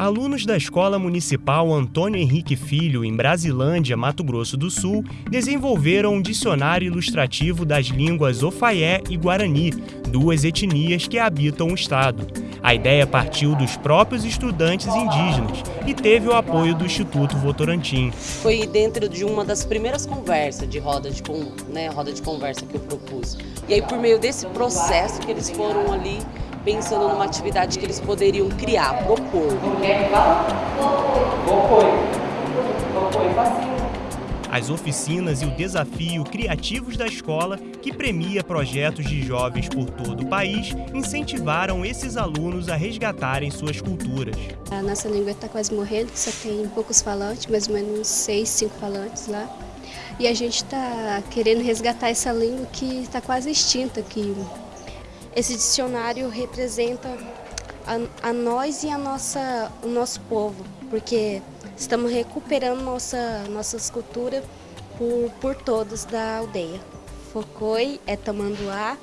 Alunos da Escola Municipal Antônio Henrique Filho, em Brasilândia, Mato Grosso do Sul, desenvolveram um dicionário ilustrativo das línguas Ofaié e Guarani, duas etnias que habitam o estado. A ideia partiu dos próprios estudantes indígenas e teve o apoio do Instituto Votorantim. Foi dentro de uma das primeiras conversas de roda de, né, roda de conversa que eu propus. E aí, por meio desse processo que eles foram ali pensando numa atividade que eles poderiam criar, propor. As oficinas e o desafio criativos da escola, que premia projetos de jovens por todo o país, incentivaram esses alunos a resgatarem suas culturas. A nossa língua está quase morrendo, só tem poucos falantes, mais ou menos seis, cinco falantes lá. E a gente está querendo resgatar essa língua que está quase extinta aqui esse dicionário representa a, a, nós e a nossa, o nosso povo, porque estamos recuperando nossa, nossas culturas por, por todos da aldeia. Focoi é tamanduá,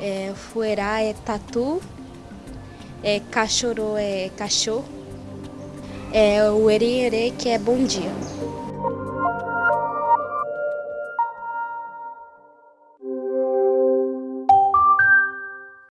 é, fuerá é tatu, é, cachorro é cachorro, é, o erê que é bom dia.